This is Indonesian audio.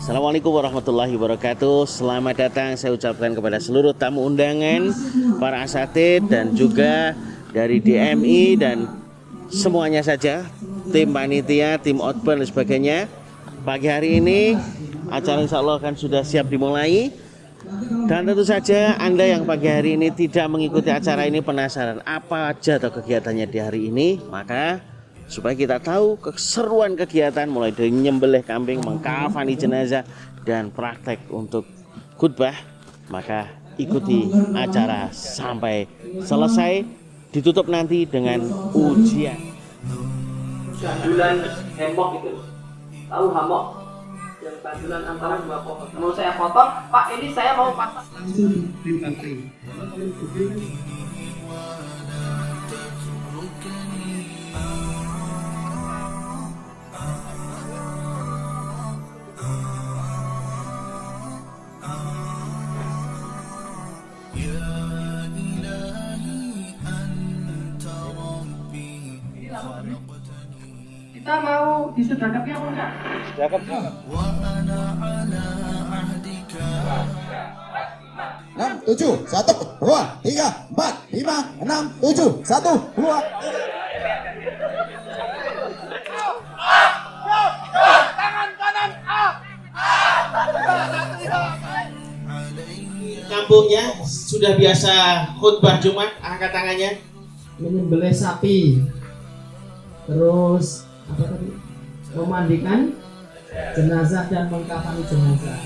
Assalamualaikum warahmatullahi wabarakatuh. Selamat datang saya ucapkan kepada seluruh tamu undangan Para asatid dan juga dari DMI dan semuanya saja Tim panitia, tim outbound dan sebagainya. Pagi hari ini acara insya Allah akan sudah siap dimulai. Dan tentu saja Anda yang pagi hari ini tidak mengikuti acara ini penasaran apa aja atau kegiatannya di hari ini Maka supaya kita tahu keseruan kegiatan mulai dari nyembelih kambing, mengkafani jenazah dan praktek untuk khutbah maka ikuti acara sampai selesai. Ditutup nanti dengan ujian. Gandulan hemok itu. Tahu hamok yang gandulan antara dua pohon. Mau saya potong pak ini saya mau pasang kita mau disudahkan apa enggak? enam tujuh satu dua tiga empat lima enam tujuh satu dua kampungnya sudah biasa khutbah Jumat angkat tangannya. Menyembelih sapi. Terus apa tadi? Memandikan jenazah dan mengkafani jenazah.